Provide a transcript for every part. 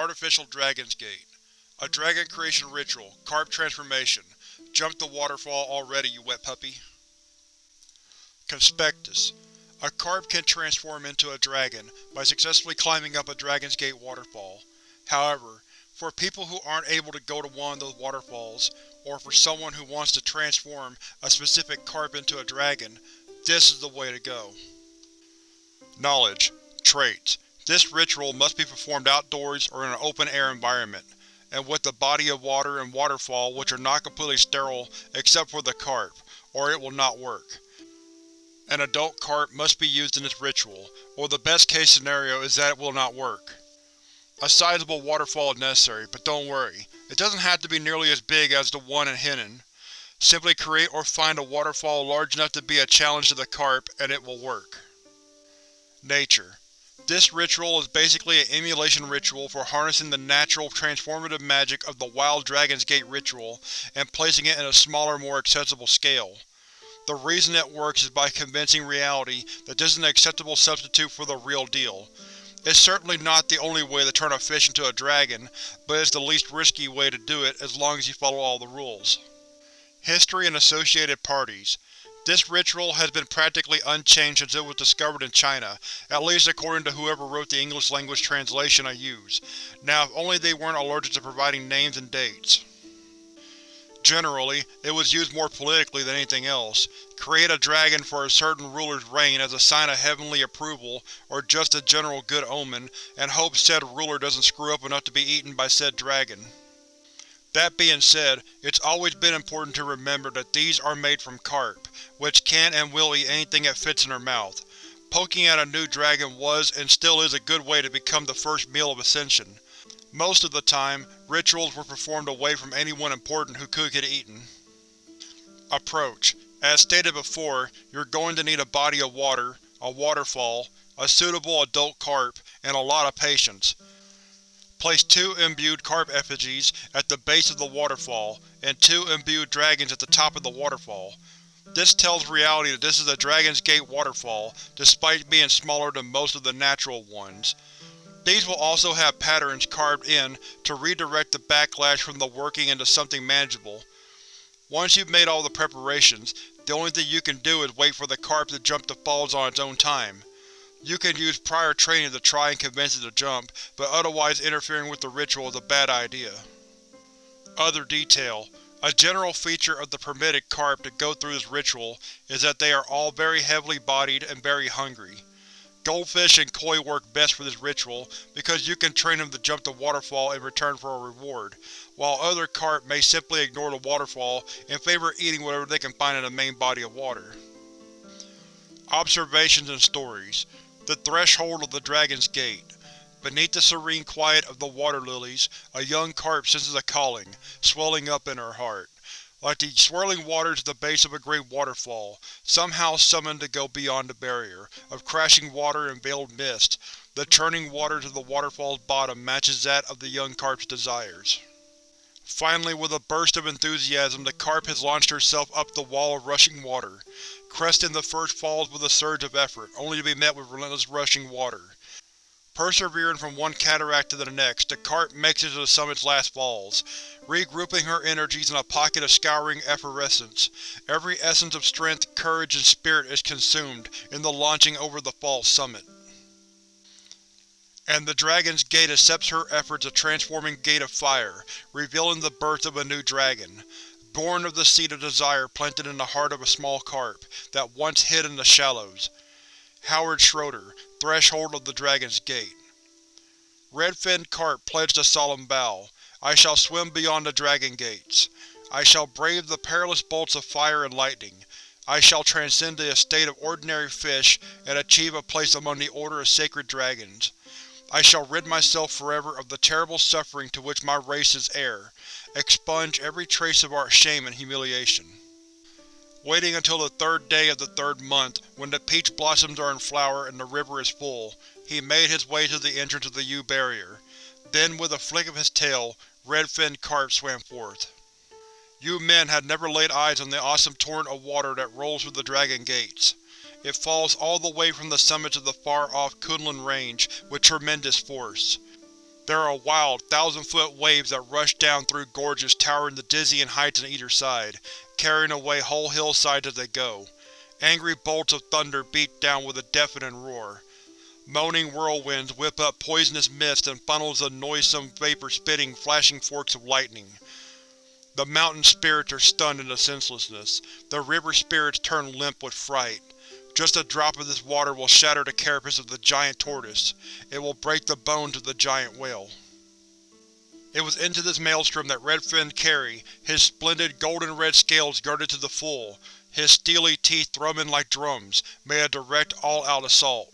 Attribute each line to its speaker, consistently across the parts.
Speaker 1: Artificial Dragon's Gate. A dragon creation ritual. Carp transformation. Jump the waterfall already, you wet puppy. Conspectus. A carp can transform into a dragon by successfully climbing up a Dragon's Gate waterfall. However, for people who aren't able to go to one of those waterfalls, or for someone who wants to transform a specific carp into a dragon, this is the way to go. Knowledge. Traits. This ritual must be performed outdoors or in an open-air environment, and with a body of water and waterfall which are not completely sterile except for the carp, or it will not work. An adult carp must be used in this ritual, or the best case scenario is that it will not work. A sizable waterfall is necessary, but don't worry, it doesn't have to be nearly as big as the one in Henan. Simply create or find a waterfall large enough to be a challenge to the carp, and it will work. Nature This ritual is basically an emulation ritual for harnessing the natural transformative magic of the Wild Dragon's Gate ritual and placing it in a smaller, more accessible scale. The reason it works is by convincing reality that this is an acceptable substitute for the real deal. It's certainly not the only way to turn a fish into a dragon, but it's the least risky way to do it as long as you follow all the rules. History and associated parties This ritual has been practically unchanged since it was discovered in China, at least according to whoever wrote the English-language translation I use. Now if only they weren't allergic to providing names and dates. Generally, it was used more politically than anything else. Create a dragon for a certain ruler's reign as a sign of heavenly approval or just a general good omen, and hope said ruler doesn't screw up enough to be eaten by said dragon. That being said, it's always been important to remember that these are made from carp, which can and will eat anything it fits in their mouth. Poking at a new dragon was and still is a good way to become the first meal of ascension. Most of the time, rituals were performed away from anyone important who could get eaten. Approach As stated before, you're going to need a body of water, a waterfall, a suitable adult carp, and a lot of patience. Place two imbued carp effigies at the base of the waterfall, and two imbued dragons at the top of the waterfall. This tells reality that this is a Dragon's Gate waterfall, despite being smaller than most of the natural ones. These will also have patterns carved in to redirect the backlash from the working into something manageable. Once you've made all the preparations, the only thing you can do is wait for the carp to jump the falls on its own time. You can use prior training to try and convince it to jump, but otherwise interfering with the ritual is a bad idea. Other detail. A general feature of the permitted carp to go through this ritual is that they are all very heavily bodied and very hungry. Goldfish and koi work best for this ritual because you can train them to jump the waterfall in return for a reward, while other carp may simply ignore the waterfall and favor of eating whatever they can find in the main body of water. Observations and Stories The Threshold of the Dragon's Gate Beneath the serene quiet of the water lilies, a young carp senses a calling, swelling up in her heart. Like the swirling waters at the base of a great waterfall, somehow summoned to go beyond the barrier of crashing water and veiled mist, the churning waters of the waterfall's bottom matches that of the young carp's desires. Finally, with a burst of enthusiasm, the carp has launched herself up the wall of rushing water, cresting the first falls with a surge of effort, only to be met with relentless rushing water. Persevering from one cataract to the next, the cart makes it to the summit's last falls, regrouping her energies in a pocket of scouring effervescence. Every essence of strength, courage, and spirit is consumed in the launching over the falls summit. And the Dragon's Gate accepts her efforts a transforming gate of fire, revealing the birth of a new dragon, born of the seed of desire planted in the heart of a small carp that once hid in the shallows. Howard Schroeder, Threshold of the Dragon's Gate. Red-finned carp pledged a solemn vow. I shall swim beyond the Dragon Gates. I shall brave the perilous bolts of fire and lightning. I shall transcend the estate of ordinary fish and achieve a place among the Order of Sacred Dragons. I shall rid myself forever of the terrible suffering to which my race is heir, expunge every trace of our shame and humiliation. Waiting until the third day of the third month, when the peach blossoms are in flower and the river is full, he made his way to the entrance of the Yu Barrier. Then, with a flick of his tail, red-finned carp swam forth. You men had never laid eyes on the awesome torrent of water that rolls through the Dragon Gates. It falls all the way from the summits of the far-off Kunlun Range with tremendous force. There are wild, thousand-foot waves that rush down through gorges towering to dizzying heights on either side, carrying away whole hillsides as they go. Angry bolts of thunder beat down with a deafening roar. Moaning whirlwinds whip up poisonous mists and funnels of noisome vapor spitting flashing forks of lightning. The mountain spirits are stunned into senselessness. The river spirits turn limp with fright. Just a drop of this water will shatter the carapace of the giant tortoise. It will break the bones of the giant whale. It was into this maelstrom that red-finned Kerry, his splendid golden-red scales girded to the full, his steely teeth thrumming like drums, made a direct all-out assault.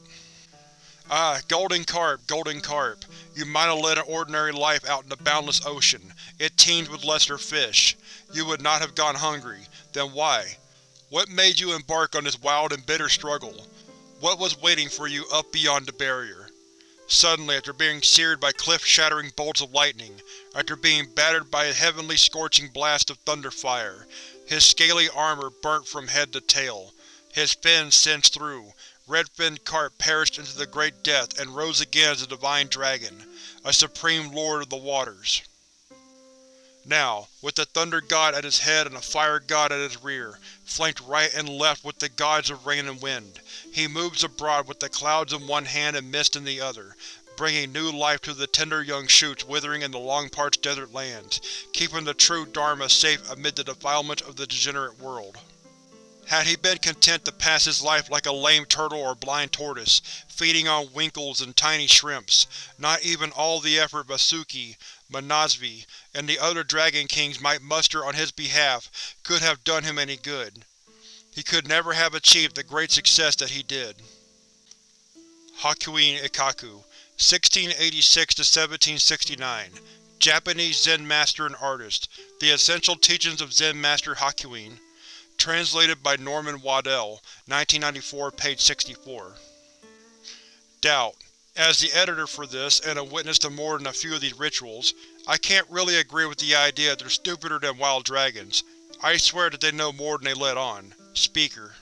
Speaker 1: Ah, Golden Carp, Golden Carp, you might have led an ordinary life out in the boundless ocean. It teemed with lesser fish. You would not have gone hungry. Then why? What made you embark on this wild and bitter struggle? What was waiting for you up beyond the barrier? Suddenly, after being seared by cliff-shattering bolts of lightning, after being battered by a heavenly scorching blast of thunder fire, his scaly armor burnt from head to tail, his fins singed through, Red-finned Carp perished into the Great Death and rose again as a divine dragon, a supreme lord of the waters. Now, with the Thunder God at his head and the Fire God at his rear, flanked right and left with the gods of rain and wind, he moves abroad with the clouds in one hand and mist in the other, bringing new life to the tender young shoots withering in the long-parched desert lands, keeping the true Dharma safe amid the defilements of the degenerate world. Had he been content to pass his life like a lame turtle or blind tortoise, feeding on winkles and tiny shrimps, not even all the effort Vasuki, Manasvi, and the other Dragon Kings might muster on his behalf could have done him any good. He could never have achieved the great success that he did. Hakuin Ekaku 1686–1769 Japanese Zen master and artist. The Essential Teachings of Zen Master Hakuin. Translated by Norman Waddell, 1994, page 64. Doubt. As the editor for this, and a witness to more than a few of these rituals, I can't really agree with the idea that they're stupider than wild dragons. I swear that they know more than they let on. Speaker.